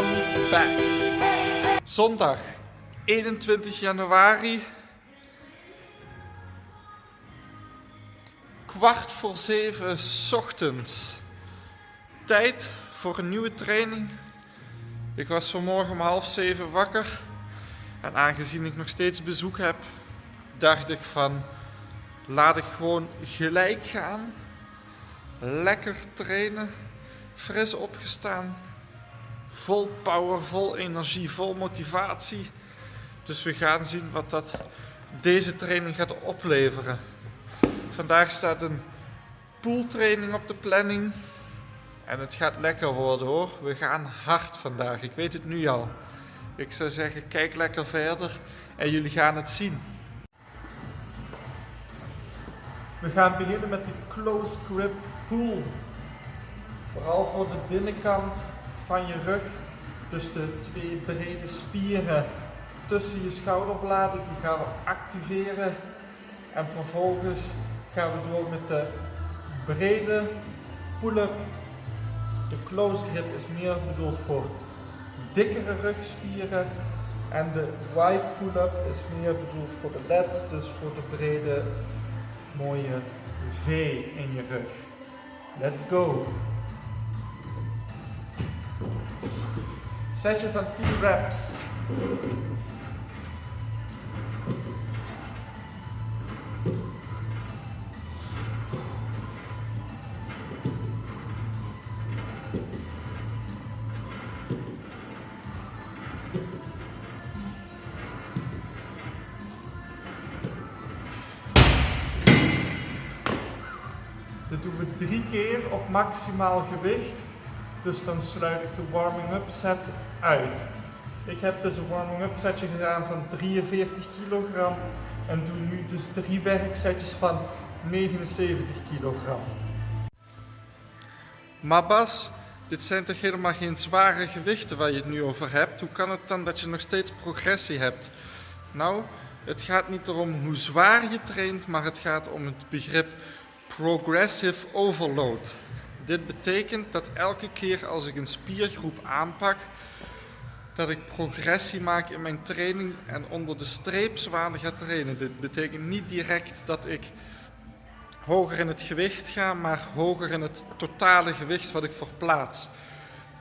I'm back. Zondag 21 januari. Kwart voor zeven ochtends. Tijd voor een nieuwe training. Ik was vanmorgen om half zeven wakker. En aangezien ik nog steeds bezoek heb, dacht ik van laat ik gewoon gelijk gaan. Lekker trainen. Fris opgestaan. Vol power, vol energie, vol motivatie. Dus we gaan zien wat dat deze training gaat opleveren. Vandaag staat een pooltraining op de planning. En het gaat lekker worden hoor. We gaan hard vandaag. Ik weet het nu al. Ik zou zeggen, kijk lekker verder en jullie gaan het zien. We gaan beginnen met die close grip pull. Vooral voor de binnenkant van je rug. Dus de twee brede spieren tussen je schouderbladen, die gaan we activeren. En vervolgens gaan we door met de brede pull-up. De close grip is meer bedoeld voor dikkere rugspieren. En de wide pull-up is meer bedoeld voor de lats, dus voor de brede mooie V in je rug. Let's go! Setje van 10 reps. Dit doen we drie keer op maximaal gewicht. Dus dan sluit ik de warming-up set uit. Ik heb dus een warming-up setje gedaan van 43 kilogram. En doe nu dus drie werksetjes van 79 kilogram. Maar Bas, dit zijn toch helemaal geen zware gewichten waar je het nu over hebt? Hoe kan het dan dat je nog steeds progressie hebt? Nou, het gaat niet erom hoe zwaar je traint, maar het gaat om het begrip progressive overload. Dit betekent dat elke keer als ik een spiergroep aanpak, dat ik progressie maak in mijn training en onder de streep zwaarder ga trainen. Dit betekent niet direct dat ik hoger in het gewicht ga, maar hoger in het totale gewicht wat ik verplaats.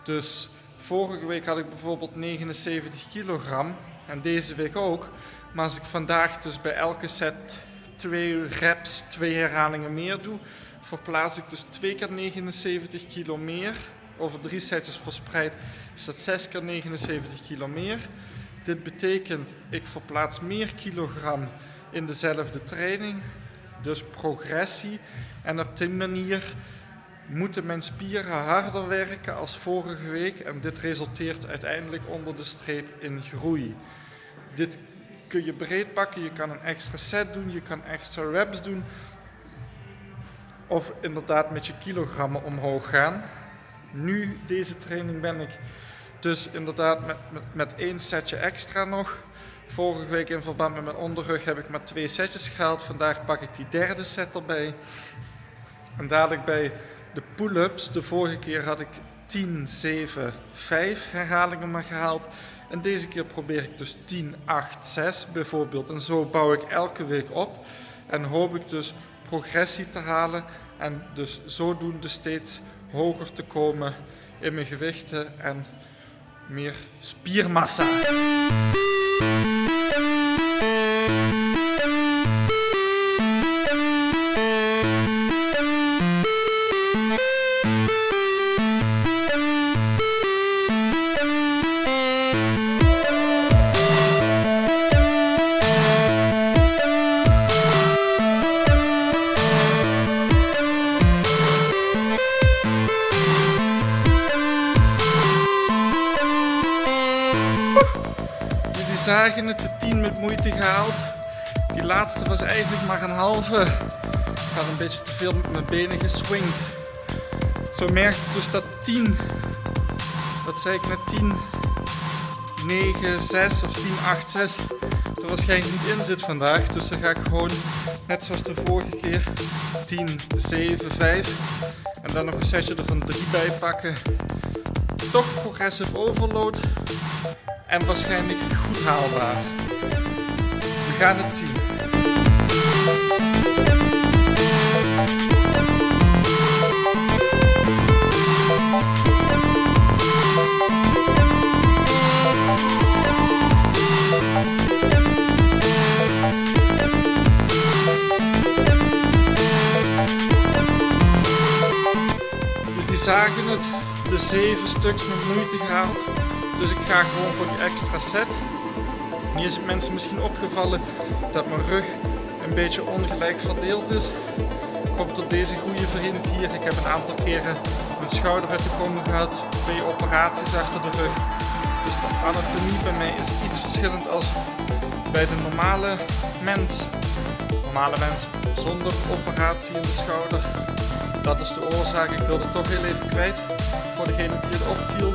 Dus vorige week had ik bijvoorbeeld 79 kilogram en deze week ook. Maar als ik vandaag dus bij elke set twee reps, twee herhalingen meer doe, verplaats ik dus 2 keer 79 kilo meer. Over drie setjes verspreid is dat 6 keer 79 kilo meer. Dit betekent ik verplaats meer kilogram in dezelfde training. Dus progressie. En op die manier moeten mijn spieren harder werken als vorige week. En dit resulteert uiteindelijk onder de streep in groei. Dit kun je breed pakken. Je kan een extra set doen. Je kan extra reps doen of inderdaad met je kilogrammen omhoog gaan. Nu, deze training, ben ik dus inderdaad met, met, met één setje extra nog. Vorige week in verband met mijn onderrug heb ik maar twee setjes gehaald. Vandaag pak ik die derde set erbij. En dadelijk bij de pull-ups, de vorige keer had ik 10, 7, 5 herhalingen maar gehaald. En deze keer probeer ik dus 10, 8, 6 bijvoorbeeld. En zo bouw ik elke week op. En hoop ik dus progressie te halen en dus zodoende steeds hoger te komen in mijn gewichten en meer spiermassa. Zagen het, de 10 met moeite gehaald. Die laatste was eigenlijk maar een halve. Ik had een beetje te veel met mijn benen geswingd. Zo merk ik dus dat 10, wat zei ik net, 10, 9, 6 of 10, 8, 6 er waarschijnlijk niet in zit vandaag. Dus dan ga ik gewoon, net zoals de vorige keer, 10, 7, 5 en dan nog een setje er van 3 bij pakken toch progressive overload en waarschijnlijk goed haalbaar. We gaan het zien. zagen het, de zeven stuks met moeite gehaald. Dus ik ga gewoon voor die extra set. Nu is het mensen misschien opgevallen dat mijn rug een beetje ongelijk verdeeld is. Komt tot deze goede vriend hier. Ik heb een aantal keren mijn schouder uit de kom gehad, twee operaties achter de rug. Dus de anatomie bij mij is iets verschillend als bij de normale mens. Normale mens zonder operatie in de schouder dat is de oorzaak. Ik wilde het toch heel even kwijt. Voor degene die het opviel.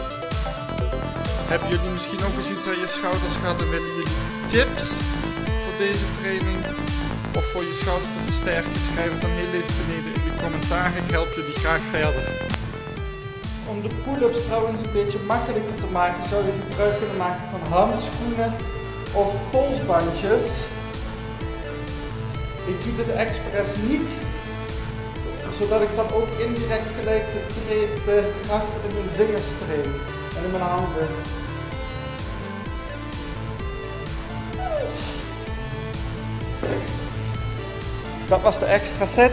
Hebben jullie misschien ook eens iets aan je schouders gehad en willen jullie tips voor deze training? Of voor je schouder te versterken? Schrijf het dan heel even beneden in de commentaren. Ik help jullie graag verder. Om de pull-ups trouwens een beetje makkelijker te maken zou je gebruik kunnen maken van handschoenen of polsbandjes. Ik doe dit expres niet zodat ik dan ook indirect gelijk de, de kracht in mijn vingers train en in mijn handen. Dat was de extra set.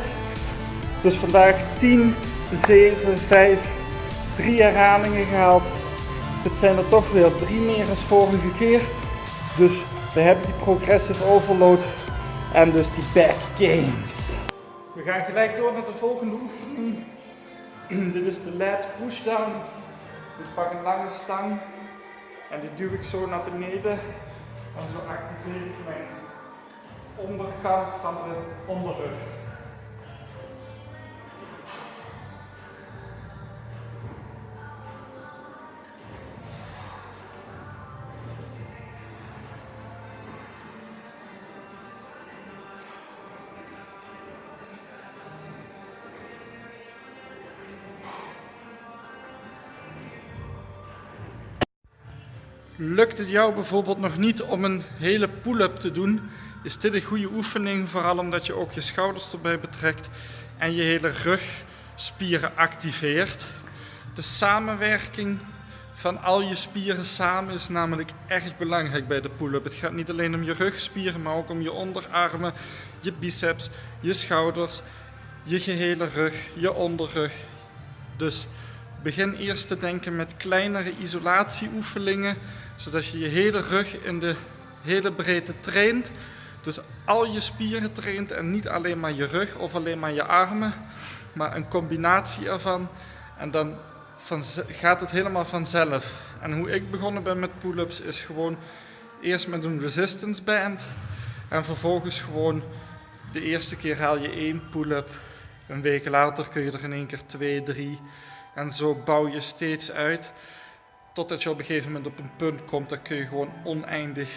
Dus vandaag 10, 7, 5, 3 herhalingen gehaald. Het zijn er toch weer drie meer als vorige keer. Dus we hebben die progressive overload en dus die back gains. We gaan gelijk door naar de volgende oefening. Dit is de lat pushdown. Ik pak een lange stang en die duw ik zo naar beneden. En zo activeer ik mijn onderkant van de onderrug. Lukt het jou bijvoorbeeld nog niet om een hele pull-up te doen, is dit een goede oefening, vooral omdat je ook je schouders erbij betrekt en je hele rugspieren activeert. De samenwerking van al je spieren samen is namelijk erg belangrijk bij de pull-up. Het gaat niet alleen om je rugspieren, maar ook om je onderarmen, je biceps, je schouders, je gehele rug, je onderrug. Dus begin eerst te denken met kleinere isolatieoefeningen zodat je je hele rug in de hele breedte traint. Dus al je spieren traint en niet alleen maar je rug of alleen maar je armen, maar een combinatie ervan. En dan gaat het helemaal vanzelf. En hoe ik begonnen ben met pull-ups is gewoon eerst met een resistance band en vervolgens gewoon de eerste keer haal je één pull-up. Een week later kun je er in één keer twee, drie en zo bouw je steeds uit. Totdat je op een gegeven moment op een punt komt, dan kun je gewoon oneindig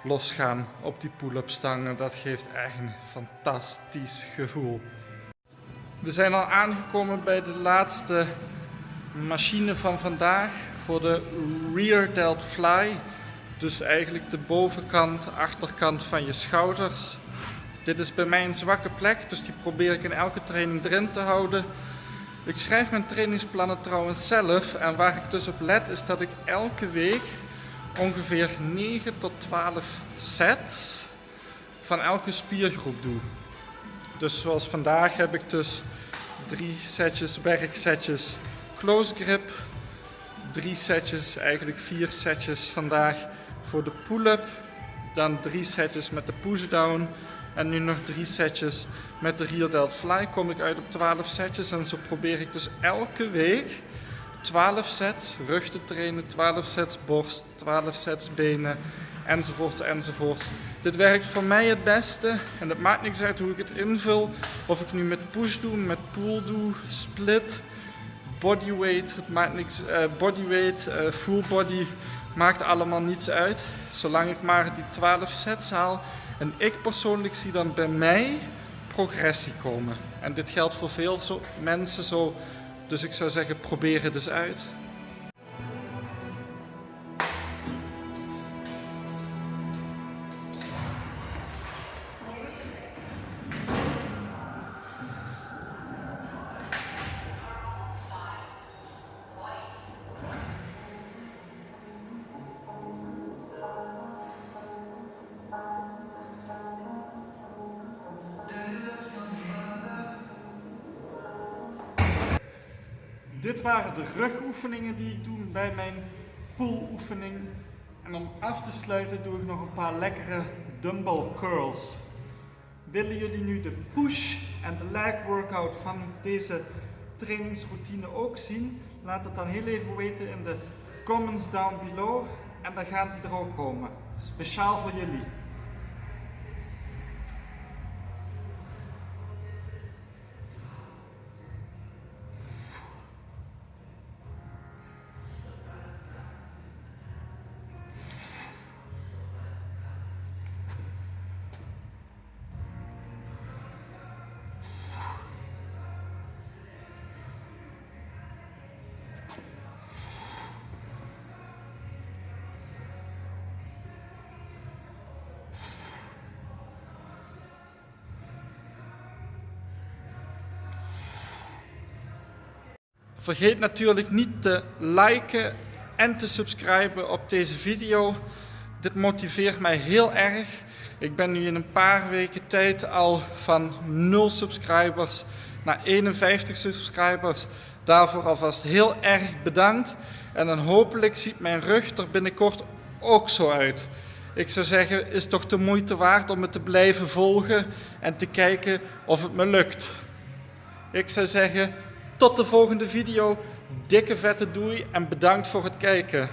losgaan op die pull-up stangen. Dat geeft echt een fantastisch gevoel. We zijn al aangekomen bij de laatste machine van vandaag voor de rear delt fly. Dus eigenlijk de bovenkant, achterkant van je schouders. Dit is bij mij een zwakke plek, dus die probeer ik in elke training erin te houden. Ik schrijf mijn trainingsplannen trouwens zelf en waar ik dus op let is dat ik elke week ongeveer 9 tot 12 sets van elke spiergroep doe. Dus zoals vandaag heb ik dus drie setjes werksetjes close grip, drie setjes, eigenlijk vier setjes vandaag voor de pull-up, dan drie setjes met de push-down en nu nog drie setjes met de rear delt fly. Kom ik uit op 12 setjes en zo probeer ik dus elke week 12 sets rug te trainen, 12 sets borst, 12 sets benen enzovoort enzovoort. Dit werkt voor mij het beste en het maakt niks uit hoe ik het invul. Of ik nu met push doe, met pull doe, split, bodyweight, het maakt niks, uh, bodyweight, uh, full body, maakt allemaal niets uit. Zolang ik maar die 12 sets haal en ik persoonlijk zie dan bij mij progressie komen. En dit geldt voor veel zo mensen zo. Dus ik zou zeggen, probeer het eens uit. Dit waren de rugoefeningen die ik doe bij mijn pooloefening. En om af te sluiten doe ik nog een paar lekkere dumbbell curls. Willen jullie nu de push en de leg workout van deze trainingsroutine ook zien? Laat het dan heel even weten in de comments down below. En dan gaat die er ook komen. Speciaal voor jullie. Vergeet natuurlijk niet te liken en te subscriben op deze video. Dit motiveert mij heel erg. Ik ben nu in een paar weken tijd al van 0 subscribers naar 51 subscribers. Daarvoor alvast heel erg bedankt. En dan hopelijk ziet mijn rug er binnenkort ook zo uit. Ik zou zeggen, is toch de moeite waard om het te blijven volgen en te kijken of het me lukt. Ik zou zeggen, tot de volgende video. Dikke vette doei en bedankt voor het kijken.